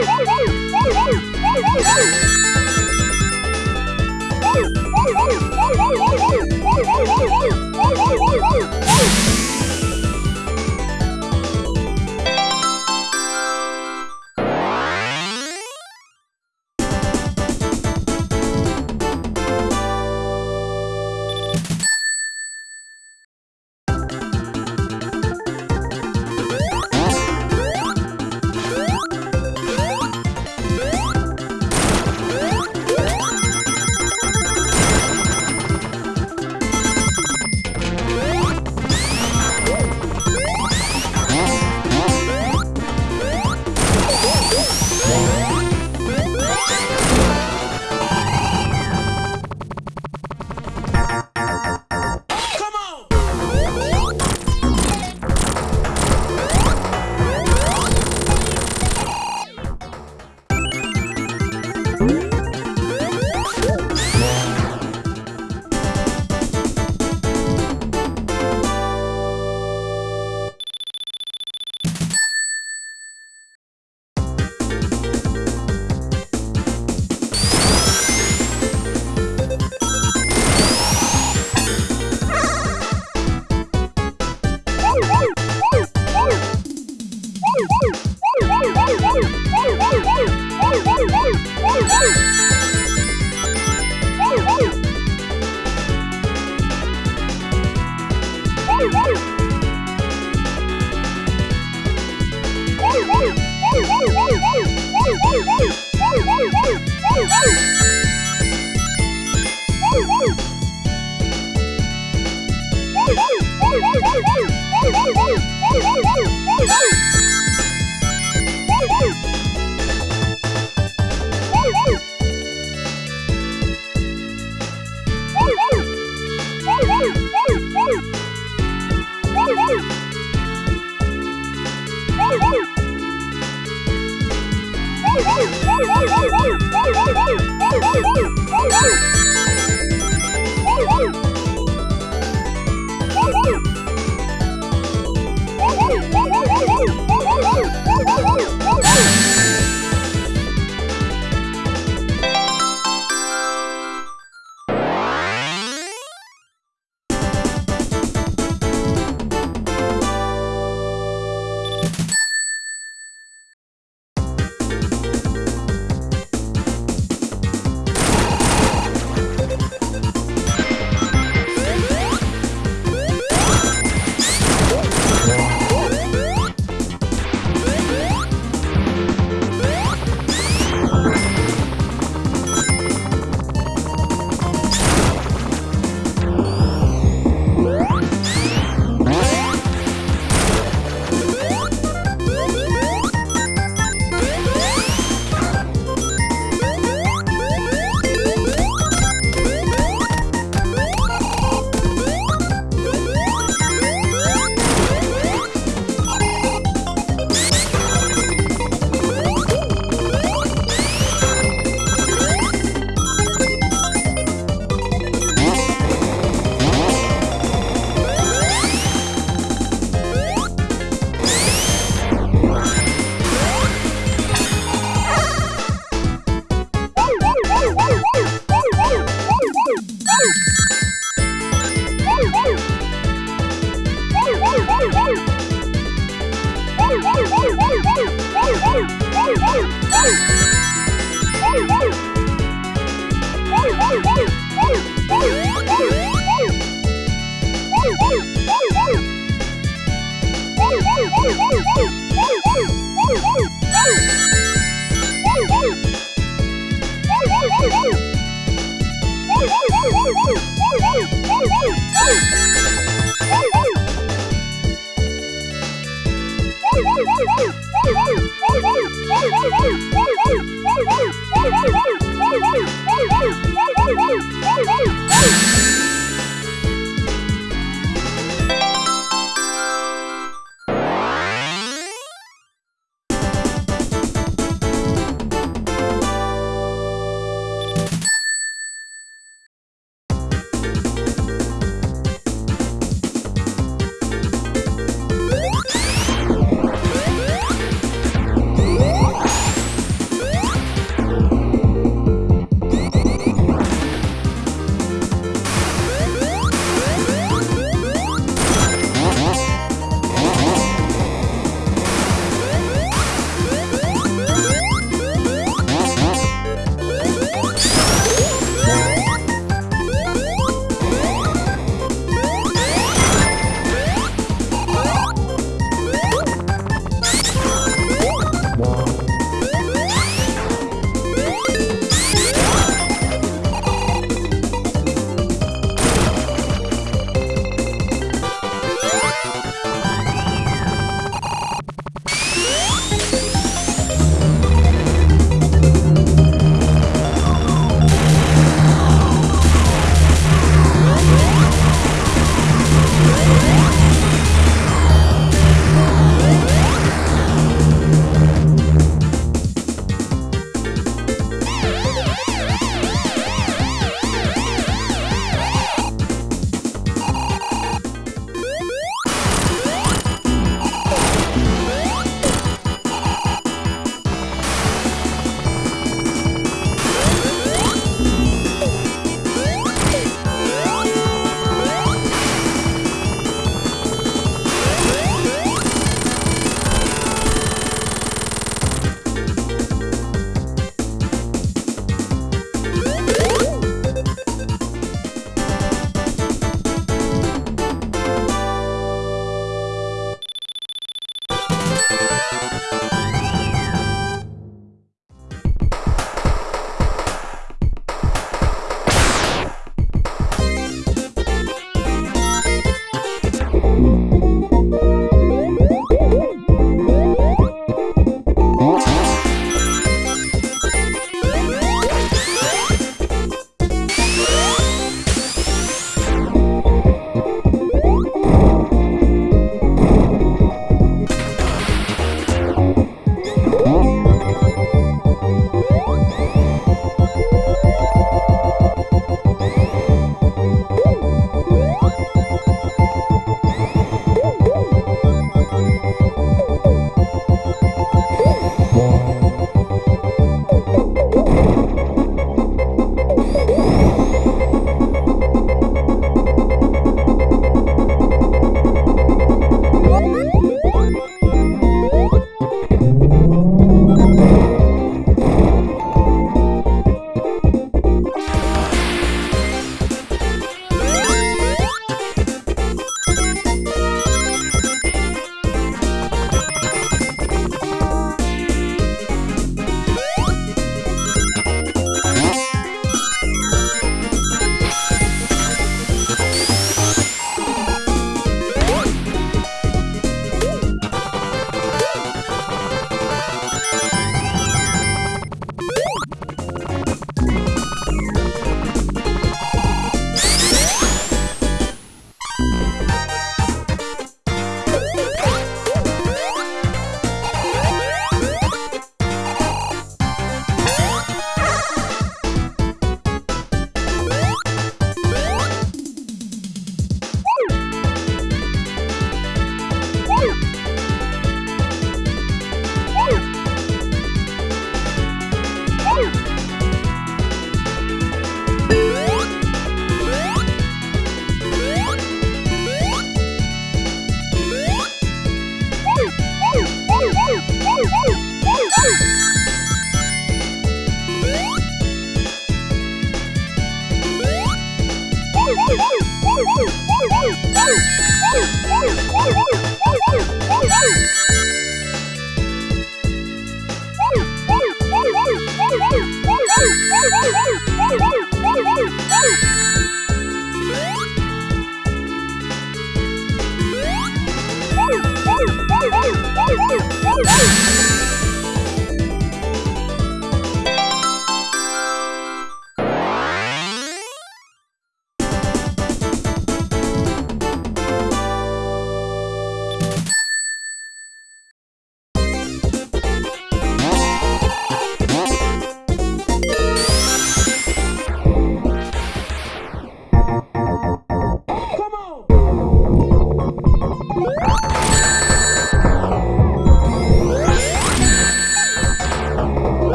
Woo!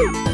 うん。